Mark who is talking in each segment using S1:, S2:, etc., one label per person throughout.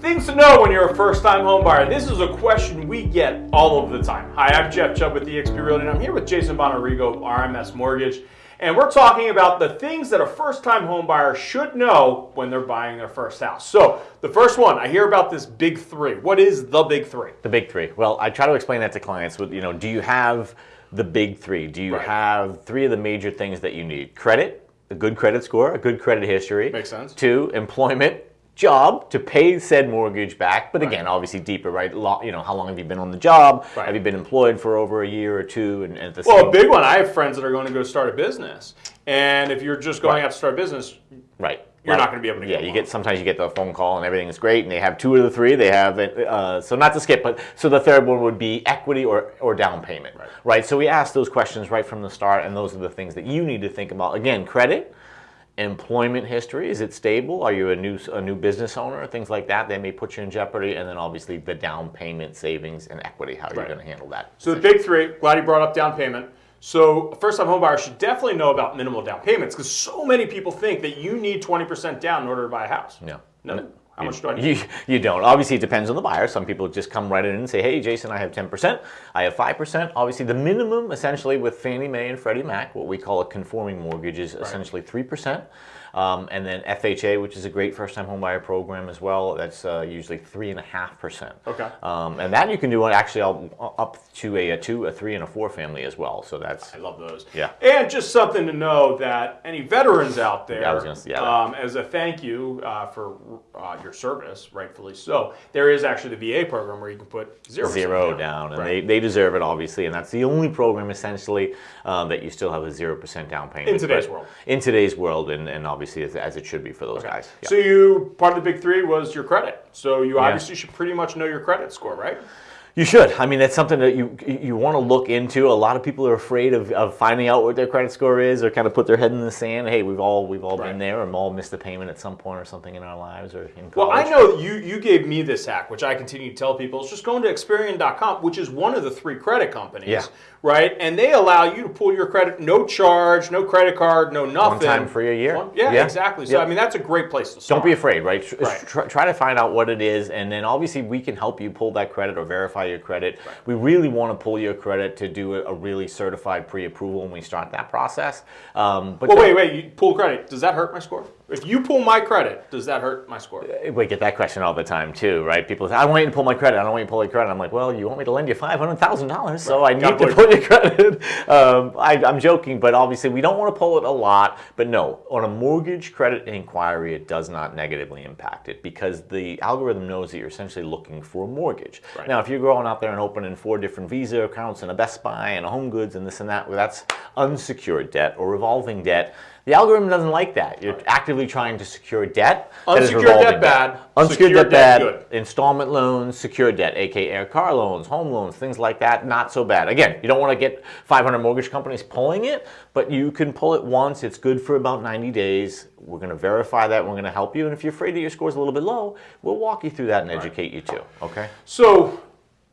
S1: Things to know when you're a first-time home buyer. This is a question we get all of the time. Hi, I'm Jeff Chubb with eXp Realty, and I'm here with Jason Bonarigo of RMS Mortgage. And we're talking about the things that a first-time home buyer should know when they're buying their first house. So the first one, I hear about this big three. What is the big three?
S2: The big three. Well, I try to explain that to clients with, you know, do you have the big three? Do you
S1: Right.
S2: have three of the major things that you need? Credit, a good credit score, a good credit history.
S1: Makes sense.
S2: Two, employment, job to pay said mortgage back. But
S1: Right.
S2: again, obviously deeper, right? You know, how long have you been on the job?
S1: Right.
S2: Have you been employed for over a year or two? And, and the
S1: Well, a big one, I have friends that are going to go start a business. And if you're just going
S2: Right.
S1: out to start a business,
S2: Right.
S1: You're
S2: Right.
S1: not gonna be able to
S2: Yeah,
S1: get
S2: you get sometimes you get the phone call and everything is great, and they have two of the three. They have uh, so not to skip, but so the third one would be equity or or down payment,
S1: Right.
S2: So we ask those questions right from the start, and those are the things that you need to think about. Again, credit, employment history, is it stable? Are you a new a new business owner? Things like that. They may put you in jeopardy, and then obviously the down payment, savings, and equity. How you're
S1: Right.
S2: going to handle that?
S1: So the big three, glad you brought up down payment. So a first-time home buyer should definitely know about minimal down payments because so many people think that you need 20% down in order to buy a house.
S2: No.
S1: No. How much do I need?
S2: You, you don't. Obviously, it depends on the buyer. Some people just come right in and say, hey, Jason, I have 10%, I have 5%. Obviously, the minimum, essentially, with Fannie Mae and Freddie Mac, what we call a conforming mortgage, is essentially 3%. Um, and then FHA, which is a great first-time homebuyer program as well, that's uh, usually 3.5%.
S1: Okay.
S2: Um, and that you can do actually up to a, a two, a three, and a four family as well. So that's
S1: I love those.
S2: Yeah.
S1: And just something to know that any veterans out there,
S2: Yeah, I was gonna yeah.
S1: um, as a thank you uh, for uh, your service, rightfully so, there is actually the VA program where you can put zero
S2: zero down, and
S1: Right.
S2: they, they deserve it obviously, and that's the only program essentially um, that you still have a zero percent down payment
S1: In today's world.
S2: In today's world, and, and obviously as, as it should be for those guys. Yeah.
S1: So you part of the big three was your credit. So you obviously should pretty much know your credit score, right?
S2: You should. I mean, that's something that you you want to look into. A lot of people are afraid of, of finding out what their credit score is, or kind of put their head in the sand. Hey, we've all we've all
S1: Right.
S2: been there, or all missed a payment at some point or something in our lives, or in college.
S1: Well, I know you you gave me this hack, which I continue to tell people. Is just going to Experian.com, which is one of the three credit companies,
S2: Yeah.
S1: right? And they allow you to pull your credit, no charge, no credit card, no nothing.
S2: time free a year.
S1: One- yeah,
S2: Yeah.
S1: exactly. So. I mean, that's a great place to start.
S2: Don't be afraid, right?
S1: Right.
S2: Try, try to find out what it is, and then obviously we can help you pull that credit or verify your credit. We really want to pull your credit to do a, a really certified pre-approval when we start that process. Um, but
S1: Well, wait, wait. You pull credit. Does that hurt my score? If you pull my credit, does that hurt my score?
S2: We get that question all the time too, right? People say, "I want you to pull my credit. I don't want you to pull your credit." I'm like, "Well, you want me to lend you five hundred thousand dollars, so I need
S1: Gotta pull
S2: pull your credit." um, I, I'm joking, but obviously we don't want to pull it a lot. But no, on a mortgage credit inquiry, it does not negatively impact it because the algorithm knows that you're essentially looking for a mortgage.
S1: Right.
S2: Now, if you're going out there and opening four different Visa accounts and a Best Buy and a Home Goods and this and that, well, that's unsecured debt or revolving debt. The algorithm doesn't like that. You're actively trying to secure debt.
S1: Unsecured debt bad,
S2: Unsecured
S1: secured
S2: debt
S1: debt
S2: bad. Installment loans, secured debt, aka car loans, home loans, things like that, not so bad. Again, you don't want to get 500 mortgage companies pulling it, but you can pull it once. It's good for about 90 days. We're going to verify that. We're going to help you. And if you're afraid that your score's a little bit low, we'll walk you through that and educate you too. Okay?
S1: So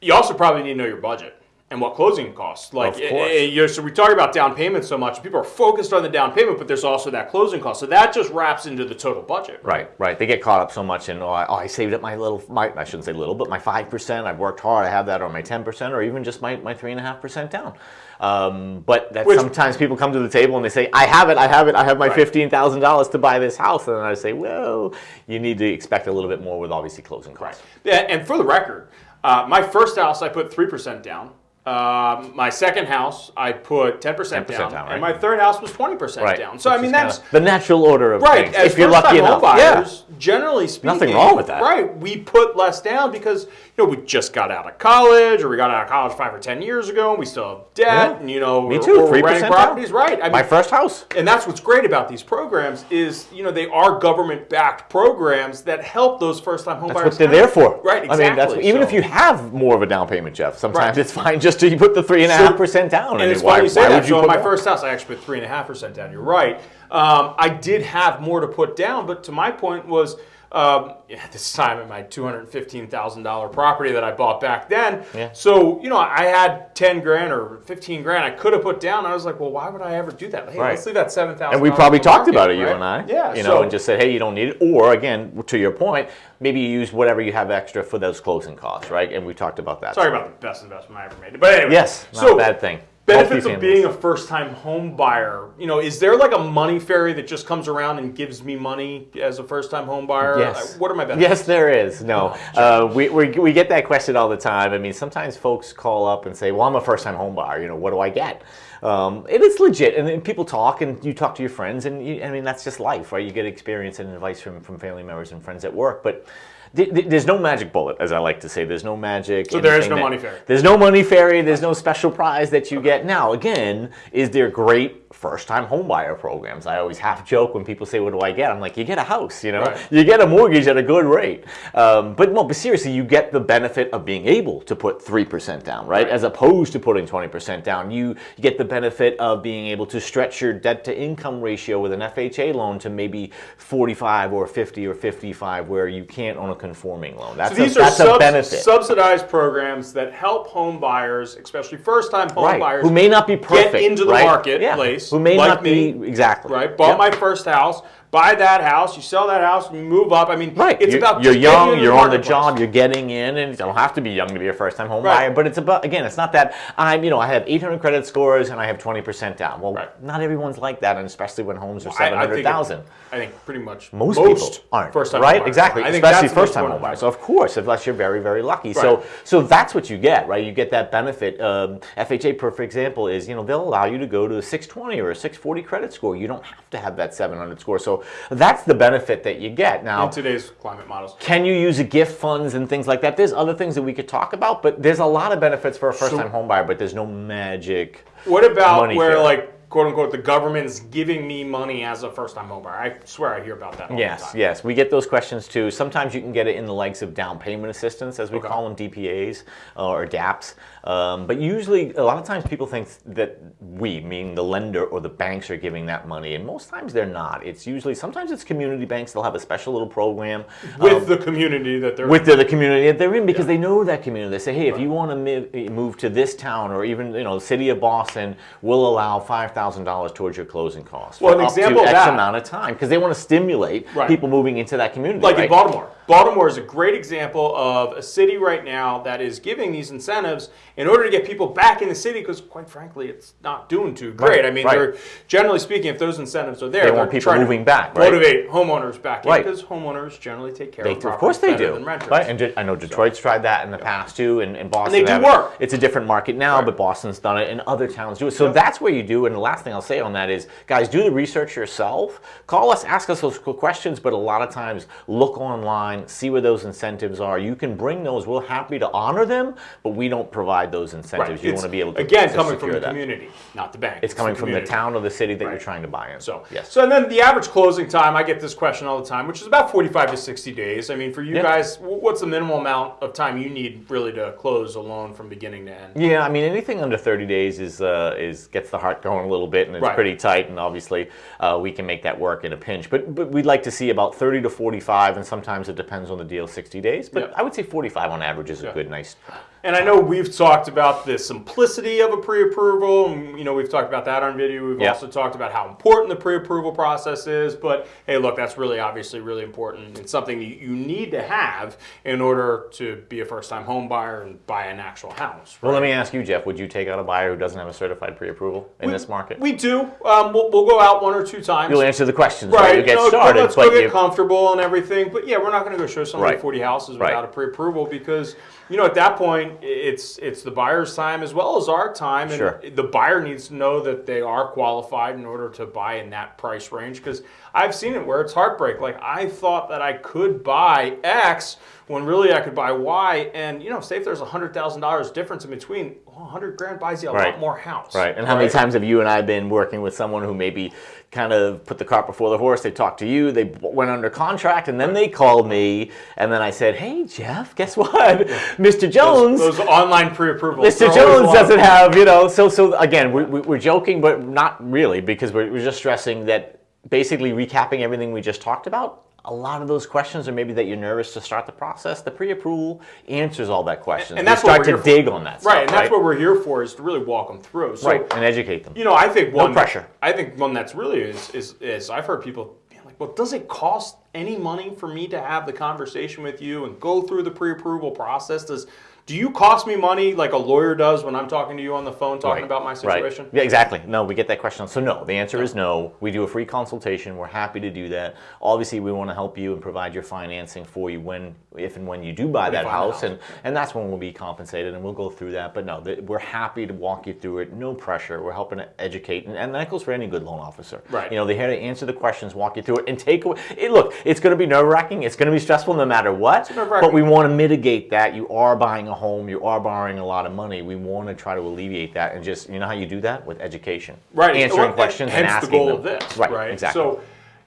S1: you also probably need to know your budget and what closing costs. Like,
S2: Of course.
S1: eh, eh, so we talk about down payment so much. People are focused on the down payment, but there's also that closing cost. So that just wraps into the total budget.
S2: Right, right. They get caught up so much in, oh, I, oh, I saved up my little, my, I shouldn't say little, but my 5%, I've worked hard, I have that, or my 10%, or even just my, my 3.5% down. Um, but that
S1: Which-
S2: sometimes people come to the table and they say, I have it, I have it, I have my
S1: Right.
S2: $15,000 to buy this house. And I say, well, you need to expect a little bit more with obviously closing costs.
S1: Yeah, and for the record, uh, my first house I put three percent down. Um, my second house I put ten percent
S2: 10%
S1: down,
S2: down, right.
S1: and my third house was twenty percent
S2: Right.
S1: down. So I mean that's
S2: the natural order of
S1: Right,
S2: things.
S1: as
S2: if you're lucky enough.
S1: home
S2: yeah.
S1: generally speaking,
S2: Nothing wrong with that.
S1: Right, we put less down because you know we just got out of college, or we got out of college five or ten years ago, and we still have debt,
S2: Yeah.
S1: and you know,
S2: Me
S1: we're-
S2: too, 3%
S1: renting
S2: down.
S1: properties. Right, I mean,
S2: My first house.
S1: and that's what's great about these programs is you know they are government-backed programs that help those first-time home
S2: That's
S1: buyers.
S2: what they're there for.
S1: Right, Exactly.
S2: I mean, that's even
S1: so-
S2: if you have more of a down payment, Jeff. Sometimes
S1: Right.
S2: it's fine just to put the three and a half percent down.
S1: And
S2: I
S1: it's
S2: why,
S1: funny you say that.
S2: you
S1: so in my first house, I actually put three and a half percent down. You're right. Um, I did have more to put down, but to my point was Um, yeah, this time at my two hundred fifteen thousand dollar property that I bought back then.
S2: Yeah.
S1: So you know, I had ten grand or fifteen grand I could have put down. I was like, well, why would I ever do that? Hey,
S2: Right.
S1: let's leave that seven thousand.
S2: And we probably talked about it, you and I.
S1: Yeah.
S2: You
S1: so,
S2: know, and just said, hey, you don't need it. Or again, to your point, maybe you use whatever you have extra for those closing costs, right? And we talked about that.
S1: sorry about the best investment I ever made. But anyway.
S2: Yes, not
S1: so
S2: a bad thing.
S1: Benefits of being a first-time home buyer. You know, is there like a money fairy that just comes around and gives me money as a first-time home buyer?
S2: Yes.
S1: What are my benefits?
S2: Yes, there is. No, uh, we, we, we get that question all the time. I mean, sometimes folks call up and say, "Well, I'm a first-time home buyer. You know, what do I get?" Um, and it's legit, and then people talk, and you talk to your friends, and you, I mean, that's just life, right? You get experience and advice from, from family members and friends at work, but. Th- th- There's no magic bullet, as I like to say. There's no magic.
S1: So there is no
S2: that-
S1: money fairy.
S2: There's no money fairy. There's no special prize that you get. Now, again, is there great first-time homebuyer programs? I always half joke when people say, "What do I get?" I'm like, "You get a house, you know,
S1: Right.
S2: you get a mortgage at a good rate." Um, but no, but seriously, you get the benefit of being able to put three percent down, right? As opposed to putting twenty percent down. You get the benefit of being able to stretch your debt-to-income ratio with an FHA loan to maybe forty-five or fifty or fifty-five, where you can't on a conforming loan. That's
S1: So these
S2: a,
S1: are
S2: that's
S1: subs-
S2: a benefit.
S1: subsidized programs that help home buyers, especially first-time home
S2: right.
S1: buyers,
S2: who may not be perfect get
S1: into the
S2: right?
S1: marketplace,
S2: Yeah. Who may
S1: like
S2: not
S1: me,
S2: be exactly
S1: right? Bought
S2: Yep.
S1: my first house, buy that house, you sell that house, you move up. I mean,
S2: Right.
S1: it's
S2: you're,
S1: about
S2: you're young, you're on the job, you're getting in, and you don't have to be young to be a first-time home
S1: Right.
S2: buyer. But it's about again, it's not that I'm, you know, I have 800 credit scores and I have 20% down. Well,
S1: Right.
S2: not everyone's like that, and especially when homes are
S1: I- I
S2: 700,000.
S1: I think pretty much
S2: Most,
S1: most
S2: people aren't
S1: first-time
S2: right. Exactly.
S1: I
S2: especially
S1: that's the most
S2: first-time home buyers. So of course, unless you're very, very lucky. So, so that's what you get, right? You get that benefit. Um, FHA, for example, is you know they'll allow you to go to a 620 or a 640 credit score. You don't have to have that 700 score. So that's the benefit that you get. Now,
S1: in today's climate models.
S2: can you use a gift funds and things like that? There's other things that we could talk about, but there's a lot of benefits for a first-time home buyer, but there's no magic.
S1: What about where, like, quote unquote, the government's giving me money as a first time home buyer? I swear I hear about that all the
S2: Yes,
S1: time.
S2: yes, we get those questions too. Sometimes you can get it in the likes of down payment assistance, as we
S1: Okay.
S2: call them, DPAs uh, or DAPs. Um, but usually, a lot of times people think that we, meaning the lender or the banks, are giving that money, and most times they're not. It's usually sometimes it's community banks. They'll have a special little program
S1: With the community that they're
S2: with the, the community that they're in because they know that community. They say, hey, if you want to move to this town or even you know the city of Boston, we'll allow five thousand dollars towards your closing costs
S1: Well, an example
S2: X
S1: that-
S2: amount of time because they want to stimulate
S1: Right.
S2: people moving into that community.
S1: like
S2: right?
S1: in Baltimore. Baltimore is a great example of a city right now that is giving these incentives in order to get people back in the city because, quite frankly, it's not doing too great.
S2: Right,
S1: I mean, they're generally speaking, if those incentives are there,
S2: They want people moving back, right?
S1: motivate homeowners back in because homeowners generally take care
S2: They,
S1: of
S2: of course they do. Right? And I know Detroit's tried that in the past too, and, and Boston.
S1: they do
S2: it.
S1: work.
S2: It's a different market now, but Boston's done it, and other towns do it. So that's where you do. And the last thing I'll say on that is, guys, do the research yourself. Call us, ask us those questions, but a lot of times look online, see where those incentives are. You can bring those. We're happy to honor them, but we don't provide those incentives.
S1: Right.
S2: You want to be able to
S1: again
S2: to
S1: coming from the
S2: that.
S1: community, not the bank.
S2: It's coming from the town or the city that
S1: Right.
S2: you're trying to buy in.
S1: So
S2: yes.
S1: So and then the average closing time, I get this question all the time, which is about 45 to 60 days. I mean, for you
S2: Yeah.
S1: guys, what's the minimal amount of time you need really to close a loan from beginning to end?
S2: Yeah, I mean anything under 30 days is uh, is gets the heart going a little bit, and it's
S1: Right.
S2: pretty tight. And obviously, uh, we can make that work in a pinch. But but we'd like to see about 30 to 45, and sometimes it depends on the deal, 60 days. But
S1: Yeah.
S2: I would say 45 on average is a good, nice.
S1: And I know we've talked about the simplicity of a pre-approval. and, You know, we've talked about that on video. We've
S2: Yeah.
S1: also talked about how important the pre-approval process is. But hey, look, that's really obviously really important. It's something you, you need to have in order to be a first-time home buyer and buy an actual house.
S2: Well, let me ask you, Jeff. Would you take out a buyer who doesn't have a certified pre-approval in this market?
S1: We do. Um, we'll, we'll go out one or two times.
S2: You'll answer the questions, right?
S1: Right,
S2: You'll get
S1: no,
S2: started,
S1: let's go get
S2: you,
S1: comfortable and everything. But yeah, we're not going to go show somebody
S2: Right.
S1: 40 houses
S2: Right.
S1: without a pre-approval because you know at that point it's it's the buyer's time as well as our time, and
S2: Sure.
S1: the buyer needs to know that they are qualified in order to buy in that price range. Because I've seen it where it's heartbreak. Like I thought that I could buy X when really I could buy Y, and you know, say if there's a hundred thousand dollars difference in between, well, hundred grand buys you a
S2: Right.
S1: lot more house.
S2: Right. And how many times have you and I been working with someone who maybe kind of put the cart before the horse? They talked to you, they went under contract, and then they called me, and then I said, "Hey, Jeff, guess what? Mr. Jones."
S1: Those, those online pre-approvals.
S2: Mr.
S1: they're always a
S2: Jones doesn't have, you know, so so again, we, we, we're joking, but not really, because we're, we're just stressing that basically recapping everything we just talked about. A lot of those questions, or maybe that you're nervous to start the process, the pre-approval answers all that questions.
S1: And that's
S2: we
S1: what
S2: start
S1: we're
S2: to dig
S1: for.
S2: on that.
S1: Right, and that's what we're here for is to really walk them through. So,
S2: right, and educate them.
S1: you know, I think one no
S2: pressure.
S1: I think one that's really is is, is I've heard people being like, well, does it cost any money for me to have the conversation with you and go through the pre-approval process? Does do you cost me money like a lawyer does when I'm talking to you on the phone talking
S2: Right,
S1: about my situation? right.
S2: Yeah, exactly. No, we get that question. So no, the answer is no. We do a free consultation. We're happy to do that. Obviously, we want to help you and provide your financing for you when, if and when you do buy that house,
S1: house.
S2: and and that's when we'll be compensated, and we'll go through that. But no, th- we're happy to walk you through it. No pressure. We're helping to educate, and, and that goes for any good loan officer.
S1: Right.
S2: You know, they're here to answer the questions, walk you through it, and take away. It, look, it's going to be nerve wracking. It's going to be stressful no matter what. But we want to mitigate that. You are buying a home. You are borrowing a lot of money. We want to try to alleviate that, and just you know how you do that with education,
S1: right
S2: Answering
S1: Well,
S2: questions and asking
S1: the goal
S2: them.
S1: of this
S2: right,
S1: right
S2: exactly.
S1: so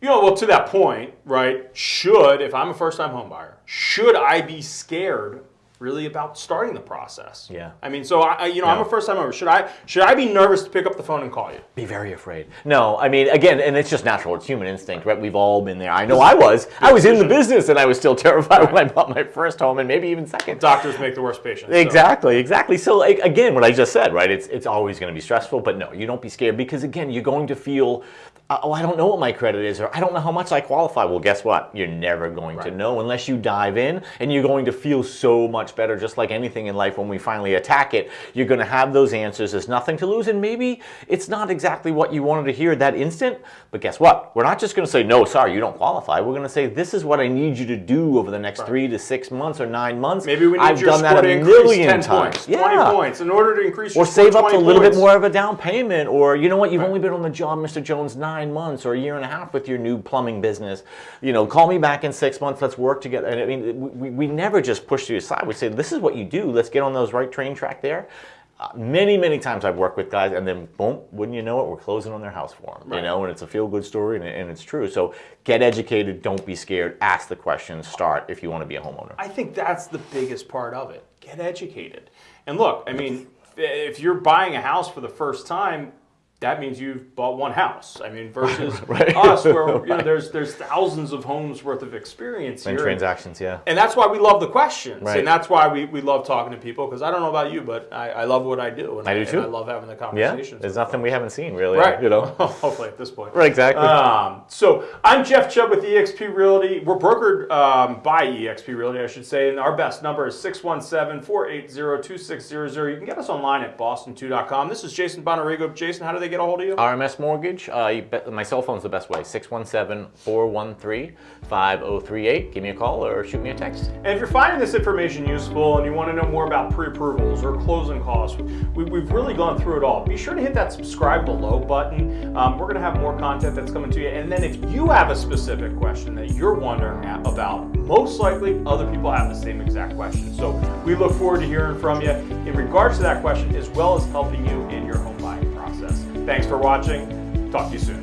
S1: you know well to that point right should if i'm a first-time home buyer should i be scared really about starting the process
S2: Yeah.
S1: i mean so i you know i'm a first-time homebuyer should i should i be nervous to pick up the phone and call you
S2: be very afraid. No, I mean, again, and it's just natural. It's human instinct, right? We've all been there. I know I was. I was in the business, and I was still terrified when I bought my first home, and maybe even second.
S1: doctors make the worst patients so-
S2: Exactly, exactly. So like, again, what I just said, right? It's it's always going to be stressful, but no, you don't be scared because again, you're going to feel, oh, I don't know what my credit is, or I don't know how much I qualify. Well, guess what? You're never going to know unless you dive in, and you're going to feel so much better. Just like anything in life, when we finally attack it, you're going to have those answers. There's nothing to lose, and maybe it's not exactly what you wanted to hear that instant. But guess what? We're not just going to say no, sorry, you don't qualify. We're going to say this is what I need you to do over the next three to six months or nine months.
S1: maybe we need
S2: I've
S1: your
S2: done
S1: score
S2: that a million
S1: 10
S2: times.
S1: points
S2: Yeah.
S1: 20 points in order to increase your
S2: Or save up a little
S1: points.
S2: bit more of a down payment, or you know what, you've only been on the job, Mr. Jones, nine months or a year and a half with your new plumbing business. You know, call me back in six months, let's work together. And I mean, we, we never just push you aside. We say, this is what you do, let's get on those right train track there. Uh, many, many times I've worked with guys, and then boom, wouldn't you know it, we're closing on their house for them. You know, and it's a feel good story, and, and it's true. So get educated, don't be scared, ask the questions, start if you want to be a homeowner.
S1: I think that's the biggest part of it. Get educated. And look, I mean, if you're buying a house for the first time, that means you've bought one house. I mean, versus
S2: Right.
S1: us, where you know there's there's thousands of homes worth of experience
S2: And
S1: here.
S2: transactions, yeah.
S1: And that's why we love the questions,
S2: Right.
S1: and that's why we, we love talking to people. Because I don't know about you, but I, I love what I do, and
S2: I do
S1: and
S2: too.
S1: I love having the conversations.
S2: Yeah,
S1: there's
S2: nothing we haven't seen really,
S1: Right.
S2: you know.
S1: Hopefully at this point.
S2: Right, exactly.
S1: Um, so I'm Jeff Chubb with eXp Realty. We're brokered um, by eXp Realty, I should say, and our best number is 617-480-2600. You can get us online at boston2.com. This is Jason Bonarigo. Jason, how do they get a hold of you?
S2: RMS Mortgage, uh, you bet, my cell phone's the best way, 617-413-5038. Give me a call or shoot me a text.
S1: And if you're finding this information useful and you want to know more about pre-approvals or closing costs, we, we've really gone through it all. Be sure to hit that subscribe below button. Um, we're going to have more content that's coming to you. And then if you have a specific question that you're wondering about, most likely other people have the same exact question. So we look forward to hearing from you in regards to that question as well as helping you in your home. Thanks for watching. Talk to you soon.